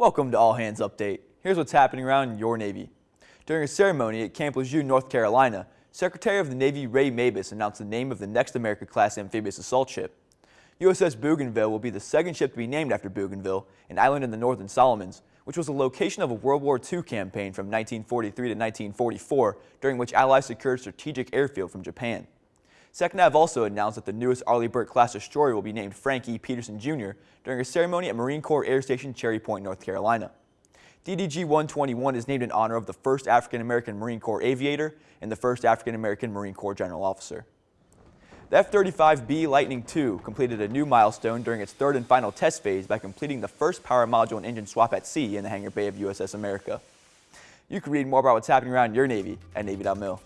Welcome to All Hands Update. Here's what's happening around your Navy. During a ceremony at Camp Lejeune, North Carolina, Secretary of the Navy Ray Mabus announced the name of the next America-class amphibious assault ship. USS Bougainville will be the second ship to be named after Bougainville, an island in the Northern Solomons, which was the location of a World War II campaign from 1943 to 1944, during which Allies secured strategic airfield from Japan. SecNav also announced that the newest Arleigh Burke-class destroyer will be named Frank E. Petersen Jr. during a ceremony at Marine Corps Air Station Cherry Point, North Carolina. DDG-121 is named in honor of the first African-American Marine Corps aviator and the first African-American Marine Corps general officer. The F-35B Lightning II completed a new milestone during its third and final test phase by completing the first power module and engine swap at sea in the hangar bay of USS America. You can read more about what's happening around your Navy at Navy.mil.